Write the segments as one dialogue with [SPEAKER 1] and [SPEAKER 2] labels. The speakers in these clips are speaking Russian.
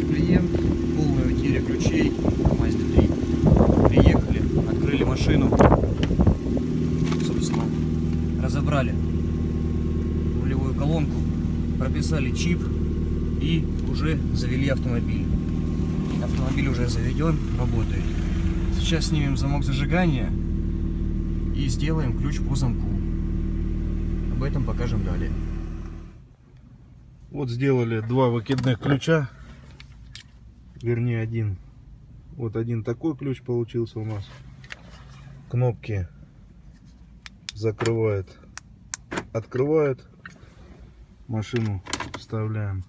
[SPEAKER 1] есть клиент, полная утеря ключей Mazda 3. Приехали, открыли машину, собственно, разобрали рулевую колонку, прописали чип и уже завели автомобиль. Автомобиль уже заведен, работает. Сейчас снимем замок зажигания и сделаем ключ по замку. Об этом покажем далее.
[SPEAKER 2] Вот сделали два выкидных ключа. Вернее один. Вот один такой ключ получился у нас. Кнопки закрывает, открывает. Машину вставляем.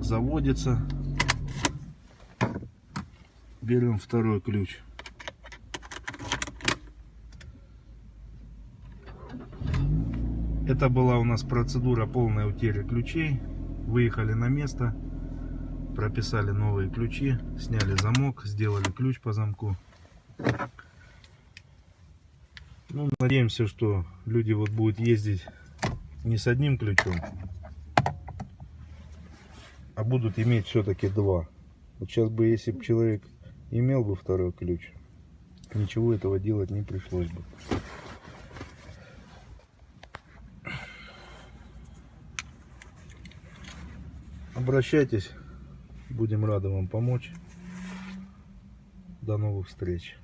[SPEAKER 2] Заводится. Берем второй ключ. Это была у нас процедура полной утери ключей. Выехали на место, прописали новые ключи, сняли замок, сделали ключ по замку. Ну, надеемся, что люди вот будут ездить не с одним ключом, а будут иметь все-таки два. Вот сейчас бы, если бы человек имел бы второй ключ, ничего этого делать не пришлось бы. Обращайтесь, будем рады вам помочь. До новых встреч.